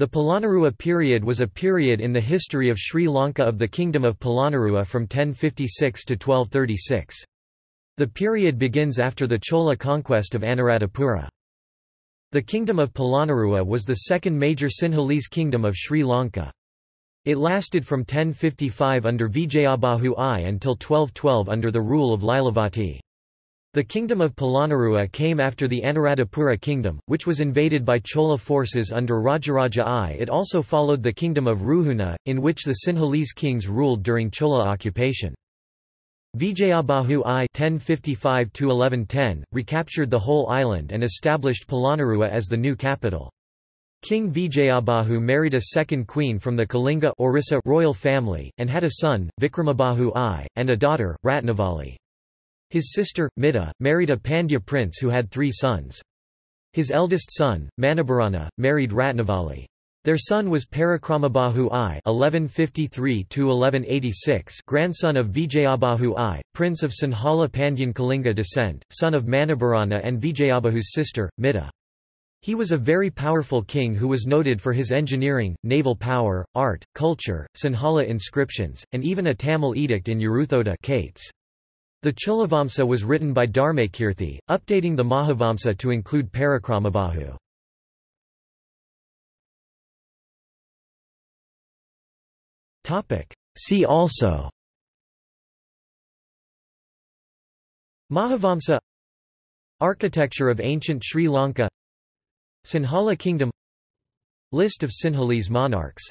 The Polonnaruwa period was a period in the history of Sri Lanka of the Kingdom of Polonnaruwa from 1056 to 1236. The period begins after the Chola conquest of Anuradhapura. The Kingdom of Polonnaruwa was the second major Sinhalese kingdom of Sri Lanka. It lasted from 1055 under Vijayabahu I until 1212 under the rule of Lilavati. The kingdom of Polonnaruwa came after the Anuradhapura kingdom, which was invaded by Chola forces under Rajaraja I. It also followed the kingdom of Ruhuna, in which the Sinhalese kings ruled during Chola occupation. Vijayabahu I 1055 recaptured the whole island and established Polonnaruwa as the new capital. King Vijayabahu married a second queen from the Kalinga Orissa royal family, and had a son, Vikramabahu I, and a daughter, Ratnavali. His sister, Mida, married a Pandya prince who had three sons. His eldest son, Manabharana, married Ratnavali. Their son was Parakramabahu I (1153–1186), grandson of Vijayabahu I, prince of Sinhala Pandyan Kalinga descent, son of Manabharana and Vijayabahu's sister, Mida. He was a very powerful king who was noted for his engineering, naval power, art, culture, Sinhala inscriptions, and even a Tamil edict in Uruthoda Kayts. The Cholavamsa was written by Dharmakirti, updating the Mahavamsa to include Parakramabahu. See also Mahavamsa Architecture of ancient Sri Lanka Sinhala Kingdom List of Sinhalese monarchs